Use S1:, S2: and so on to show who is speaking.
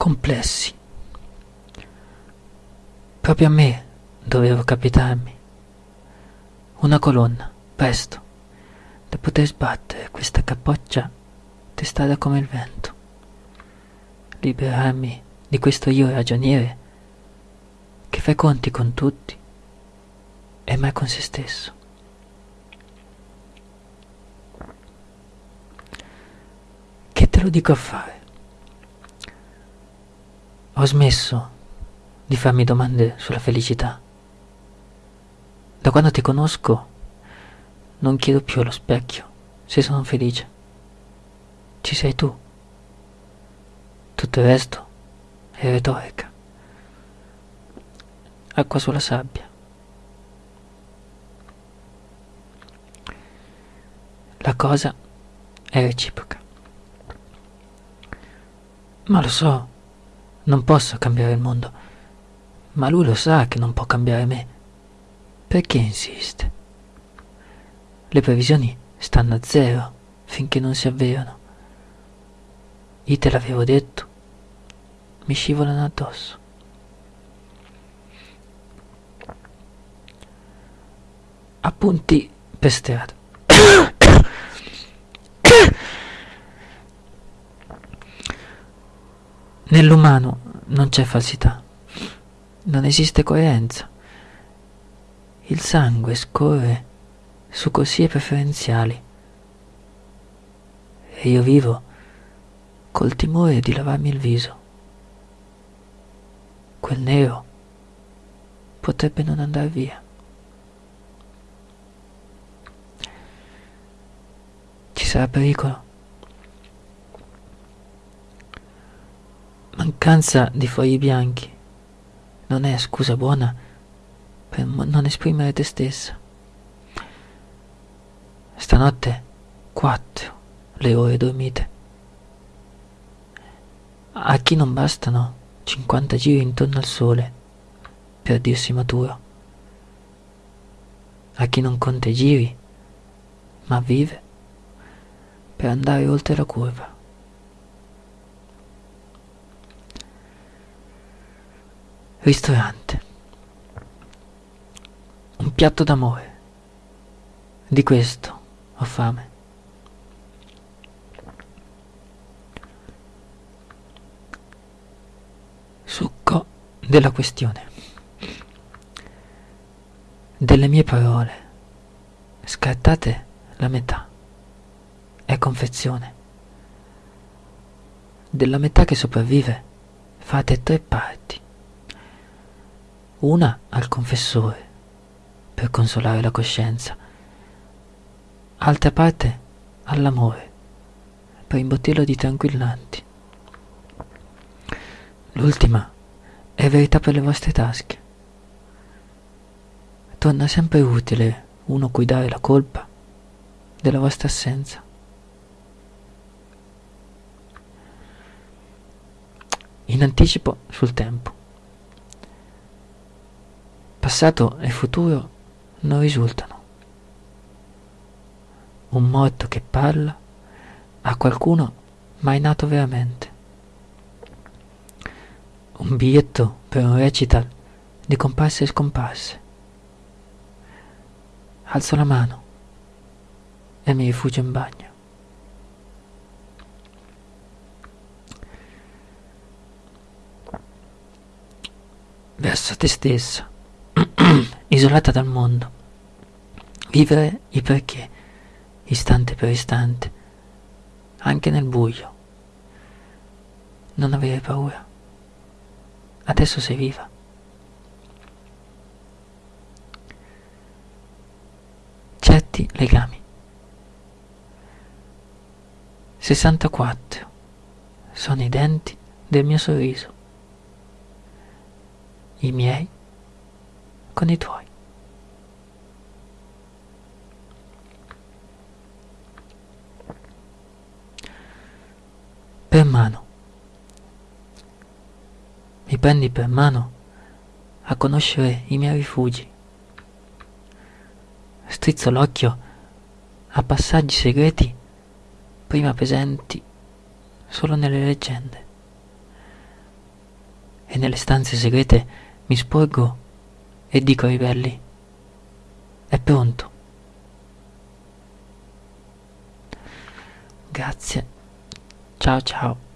S1: complessi. Proprio a me dovevo capitarmi. Una colonna, presto, da poter sbattere questa capoccia testata come il vento. Liberarmi di questo io ragioniere che fa conti con tutti e mai con se stesso. Che te lo dico a fare? Ho smesso di farmi domande sulla felicità. Da quando ti conosco non chiedo più allo specchio se sono felice. Ci sei tu. Tutto il resto è retorica. Acqua sulla sabbia. La cosa è reciproca. Ma lo so, non posso cambiare il mondo, ma lui lo sa che non può cambiare me. Perché insiste? Le previsioni stanno a zero finché non si avverano. Io te l'avevo detto. Mi scivolano addosso. Appunti per strada. Nell'umano non c'è falsità, non esiste coerenza. Il sangue scorre su corsie preferenziali e io vivo col timore di lavarmi il viso. Quel nero potrebbe non andare via. Ci sarà pericolo. Mancanza di fogli bianchi non è scusa buona per non esprimere te stessa. Stanotte quattro le ore dormite. A chi non bastano 50 giri intorno al sole per dirsi maturo. A chi non conta i giri, ma vive per andare oltre la curva. Ristorante. Un piatto d'amore. Di questo ho fame. Succo della questione. Delle mie parole. Scartate la metà. È confezione. Della metà che sopravvive fate tre parti una al confessore per consolare la coscienza, altra parte all'amore per imbottirlo di tranquillanti. L'ultima è verità per le vostre tasche. Torna sempre utile uno cui dare la colpa della vostra assenza. In anticipo sul tempo. Passato e futuro non risultano. Un morto che parla a qualcuno mai nato veramente. Un biglietto per un recital di comparse e scomparse. Alzo la mano e mi rifugio in bagno. Verso te stessa isolata dal mondo. Vivere il perché, istante per istante, anche nel buio. Non avere paura. Adesso sei viva. Certi legami. 64 sono i denti del mio sorriso. I miei con i tuoi. Per mano. Mi prendi per mano a conoscere i miei rifugi. Strizzo l'occhio a passaggi segreti prima presenti solo nelle leggende. nelle stanze segrete mi sporgo e dico ai belli, è pronto. Grazie. Ciao ciao.